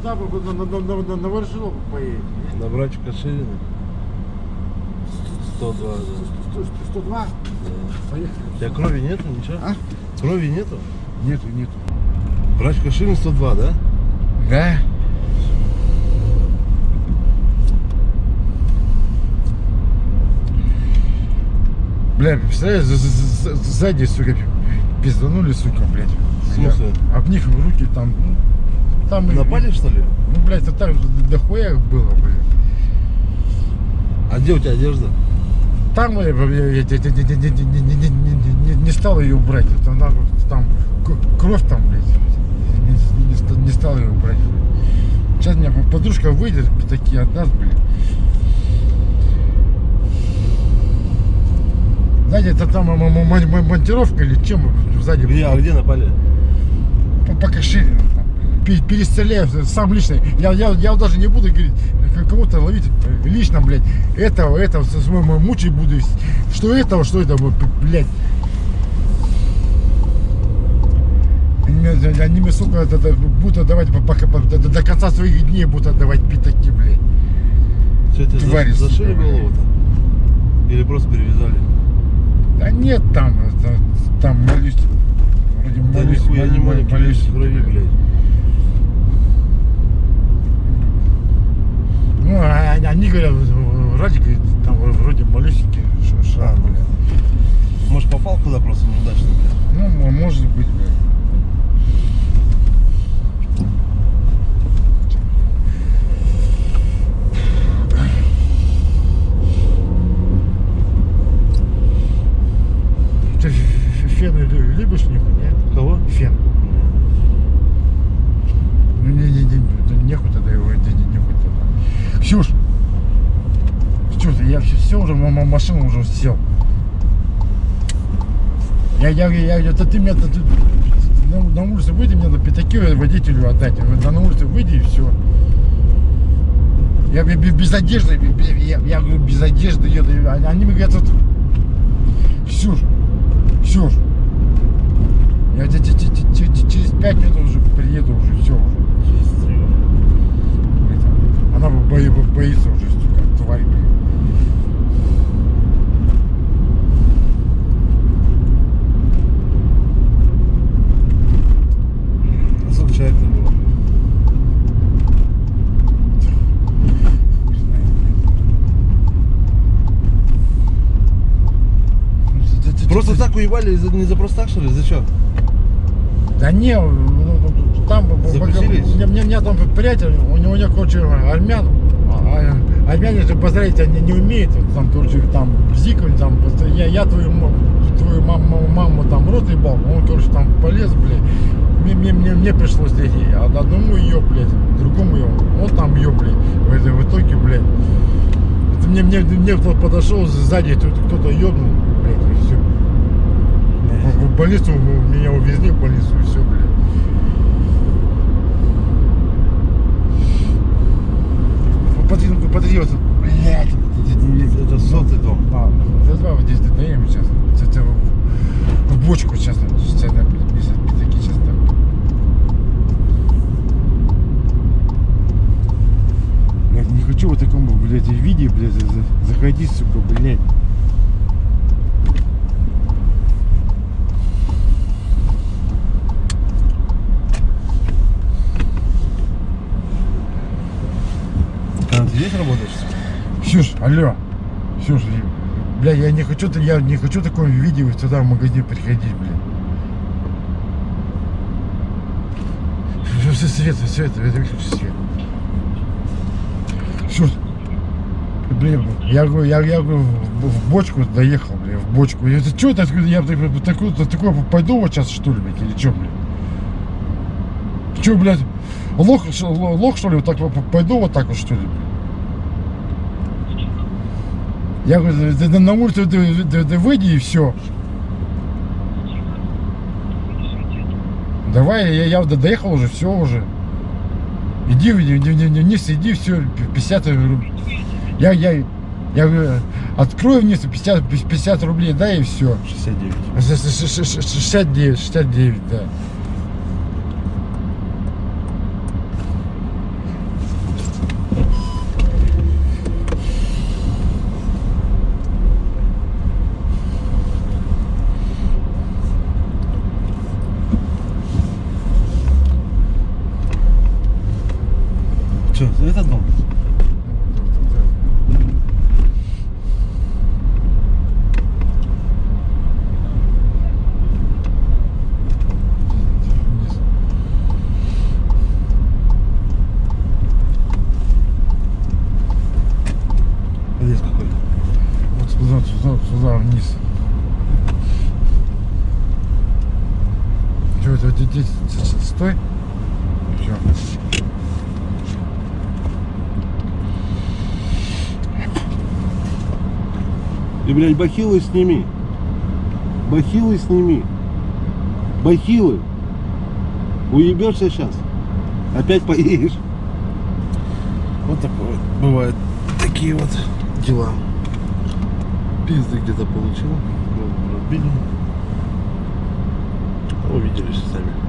туда бы на, на, на, на, на Ворошиловку поедем. На братчика Ширина. 102, да. 100, 100, 102? Поехали. У тебя крови нету, ничего? А? Крови нету? Нету, нету. Братчика Ширин 102, да? Да? Бля, представляешь, за- за- за- сзади, сука, пизданули, сука, блядь. В смысле? Об них руки там, ну, там... Напали, что ли? Ну, блядь, а там дохуя было, блядь. А где у тебя одежда? Там, я не стал ее брать. Там кровь там, блядь. Не стал ее убрать. Сейчас меня подружка выйдет, такие от нас, блядь. Знаете, это там монтировка или чем сзади? Я, а где напали? По, по Каширину. Перестреляю сам лично. Я, я, я даже не буду говорить, к- кого-то ловить э, лично, блядь. Этого, этого, со своим мучить буду. Что этого, что это, блядь. Они мне- сука, это- это будут отдавать по- пока- по- до, до конца своих дней будут отдавать пятаки, блядь. Что тебе Твари, за- зашили голову-то? Или просто перевязали? Да нет там, это, там молюсь. Вроде Да молюсь, не молюсь, маленький молюсь, крови, блядь. Ну, а- а- они говорят, вроде, говорит, там вроде малюсенький ш- шрам, А, ну. блядь. Может попал куда просто неудачно, блядь? Ну, м- может быть, блядь. Ты ф- ф- фен лю- любишь нюхать, нет? Кого? Фен. Ну, не, не, не, да нехуй тогда его, не, не, тогда. Ксюш! Ксюш, я все, все уже, машину уже сел. Я, я, я, я, это ты меня, ты- ты- ты на, на улице выйди, мне на пятаки водителю отдать. Я Да на улице выйди и все. Я, бе- без одежды, я, я говорю, без одежды еду. Они они мне говорят, вот, Ксюш, Ксюш, я через 5 минут уже приеду, уже все. Она боится уже, как тварь. Было. Ну, просто так уебали, не за просто так, что ли? За что? Да не, ну, ну, ну, там мне, мне, мне там приятель, у него, у него короче, армян, а, а армяне же поздравить они не умеют, там, короче, там, зикать, там, я, я твою, твою маму, маму там рот ебал, он, короче, там полез, блядь, мне, мне, мне, мне пришлось а одному ее, блядь, другому ее, он там ее, блядь, в, итоге, блядь, мне, мне, мне кто подошел сзади, тут кто-то ебнул, блядь, и все. В, в больницу меня увезли в больницу и все, блядь. Подожди, подожди, вот, блядь. Это сотый дом. А, два вот здесь ДТМ сейчас. Это в, бочку сейчас, сейчас, без пятаки сейчас там. Я не хочу в таком, блядь, виде, блядь, за- за- заходить, сука, блядь. Когда ты здесь работаешь? Ксюш, алло. Ксюш, бля, я не хочу, я не хочу такое видео сюда в магазин приходить, бля. Все, свет, свет, выключи свет. Ксюш, блин, я говорю, я, я говорю, в, бочку доехал, бля, в бочку. Это что это, я такой, такой, пойду вот сейчас, что ли, блядь, или что, блядь? Че, блядь, лох, лох, что ли, вот так пойду вот так вот, что ли, блядь? Я говорю, да, да на улицу да, да- да выйди и все. Давай, я, я до- доехал уже, все уже. Иди, иди, иди, иди вниз, иди, все, 50 рублей. Я, я, я говорю, открой вниз 50, 50 рублей, да, и все. 69. 69, 69, да. вот сюда, сюда вниз. Здесь, стой. Все. И, блядь, бахилы сними. Бахилы сними. Бахилы. Уебешься сейчас. Опять поедешь. Вот такое вот бывает. Такие вот дела. Пизды где-то получил. Разбили. Увиделись сами.